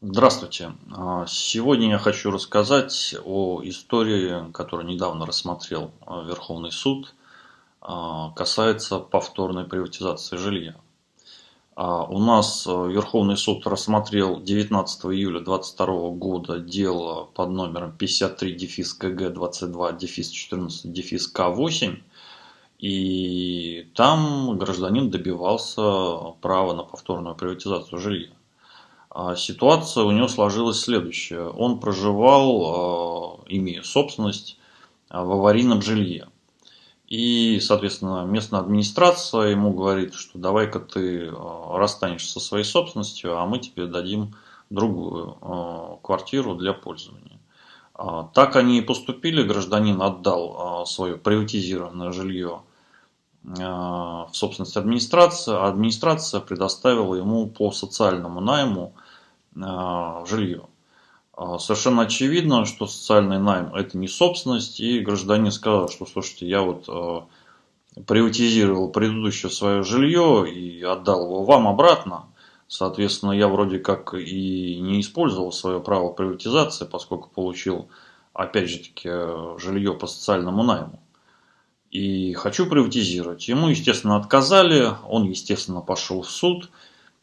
Здравствуйте. А, Сегодня я хочу рассказать о истории, которую недавно рассмотрел а, Верховный суд, а, касается повторной приватизации жилья. У нас Верховный суд рассмотрел 19 июля 2022 года дело под номером 53 дефис КГ 22 дефис 14 дефис К8. И там гражданин добивался права на повторную приватизацию жилья. А ситуация у него сложилась следующая. Он проживал, а, имея собственность, а, в аварийном жилье. И, соответственно, местная администрация ему говорит, что давай-ка ты расстанешься со своей собственностью, а мы тебе дадим другую квартиру для пользования. Так они и поступили. Гражданин отдал свое приватизированное жилье собственность администрации, а администрация предоставила ему по социальному найму а, жилье. А, совершенно очевидно, что социальный найм это не собственность, и гражданин сказал, что слушайте, я вот а, приватизировал предыдущее свое жилье и отдал его вам обратно. Соответственно, я вроде как и не использовал свое право приватизации, поскольку получил, опять же таки, жилье по социальному найму. И хочу приватизировать. Ему, естественно, отказали, он, естественно, пошел в суд –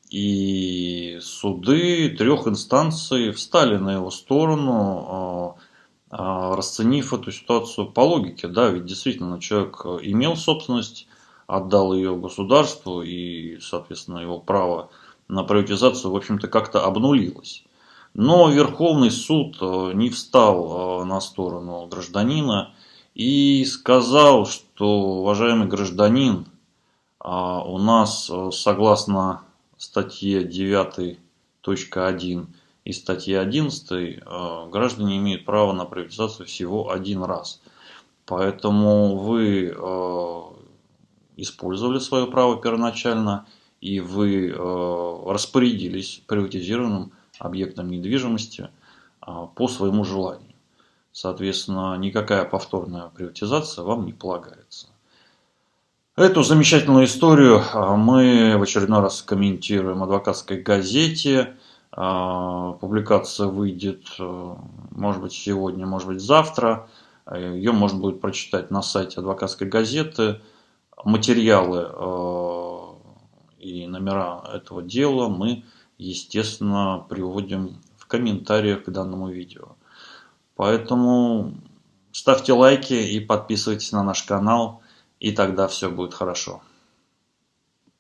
и суды трех инстанций встали на его сторону, а, а, расценив эту ситуацию по логике. Да, ведь действительно человек имел собственность, отдал ее государству, и, соответственно, его право на приватизацию, в общем-то, как-то обнулилось. Но Верховный суд а, не встал на сторону гражданина и сказал, что, уважаемый гражданин, у нас, согласно статье 9.1 и статье 11 э, граждане имеют право на приватизацию всего один раз. Поэтому вы э, использовали свое право первоначально и вы э, распорядились приватизированным объектом недвижимости по своему желанию. Соответственно, никакая повторная приватизация вам не полагается. Эту замечательную историю а, мы в очередной раз комментируем в адвокатской газете. А, публикация выйдет, э, может быть, сегодня, может быть, завтра. Ее можно будет прочитать на сайте адвокатской газеты. Материалы и номера этого дела мы, естественно, приводим в комментариях к данному видео. Поэтому ставьте лайки и подписывайтесь на наш канал – и тогда все будет хорошо.